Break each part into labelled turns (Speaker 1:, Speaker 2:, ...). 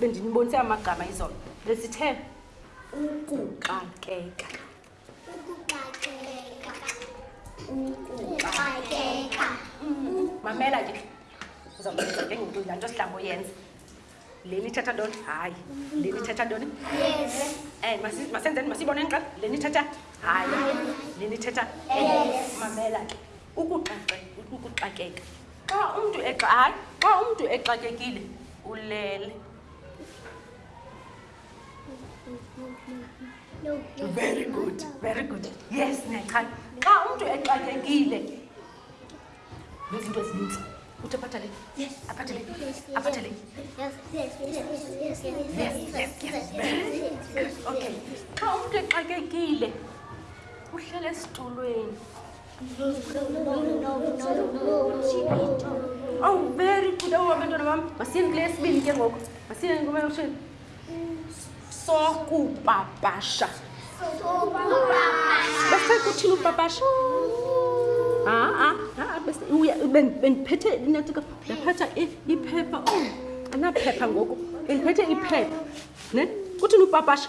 Speaker 1: bendinibonise amagama izolo besithe ukuxakeka mamela ke uzawuyenza ke ngoku laa nto sihlango yenza le nithetha ntoni hayi le nithetha ntoni eh, masenzeni masiyibone nqa le nithetha hayi le nithetha mamela ke ukuxakeka xa umntu hayi xa umntu exakekile ulele very good very good yes nexhana xa umntu exakekile nezinto ezininzi uthi aphatha le aphatha le aphatha le okay xa umntu exakekile uhlele esitulweni aw very good aw amento na mam masin glass bin ke ngok masin ngoma yosin so ku babasha so ku babasha bese kuthini ubabasha aa bese bendiphethe inatika ndaphatha iphepha oh, anaphepha ngoku bendiphethe iphepha ne kuthini upapasha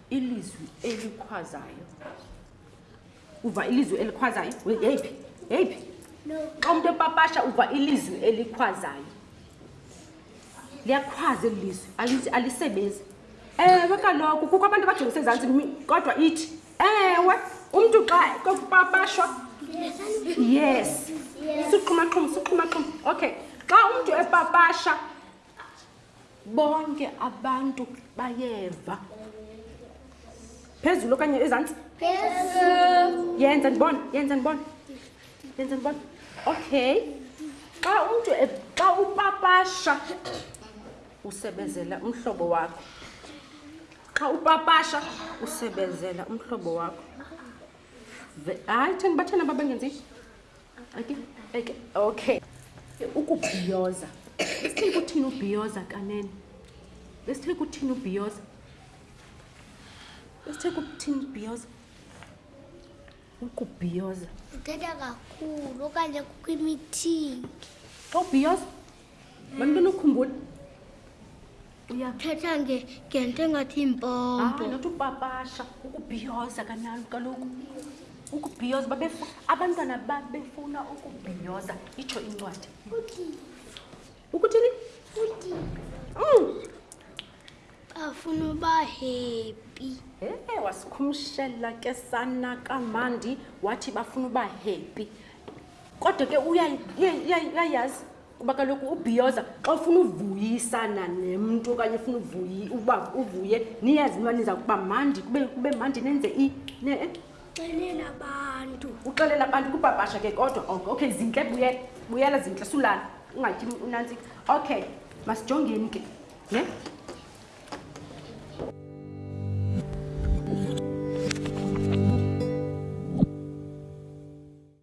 Speaker 1: ilizwi elikhwazayo uva ilizwi elikhwazayo yeyiphi yeyiphi xa umntu epapasha uva ilizwi elikhwazayo liyakhwaza eli lizwi alisebenzi ewe kaloku kukho abantu abajongise ezantsi kodwa ithi ewe umntu xa kokupapashwa yes suxhumaxhuma suxhumaxhuma okay xa umntu epapasha bonke abantu bayeva phezulu okanye ezantsi yenza ndibona yenza ndibona yenza ndibona okay xa umntu e, xa upapasha usebenzela umhlobo wakho xa upapasha usebenzela umhlobo wakho hayi theni bathena babengenzi okay ukubhiyoza besithe kuthini ubhiyoza kanene besithe kuthini ubhiyoza besithe kuthini ubhiyoza ukubhiyoza
Speaker 2: uthetha kakhulu okanye kukho imithingi
Speaker 1: xa ubhiyoza bantwana ukhumbula
Speaker 2: uyathetha ngento engathi impompo
Speaker 1: not upapasha ukubhiyoza kanalo kaloku ukubhiyoza abantwana babefuna ukubhiyoza itsho incwadi ukuthini
Speaker 2: afuna uba happy
Speaker 1: e wasikhumshela ke sana kamandi wathi bafuna uba happy kodwa ke uyayazi kuba kaloku ubhiyoza xa ufuna uvuyisana nemntu okanye ufuna uvuyi uba uvuye niyazi uba niza kuba mandi kube kube mandi nenze i ne eh?
Speaker 2: xelela abantu
Speaker 1: uxelela abantu kupapasha ke kodwa oko okay zintle buyela buyela zintle sulala ungatyi unantsi okay masijongeni ke ne yeah?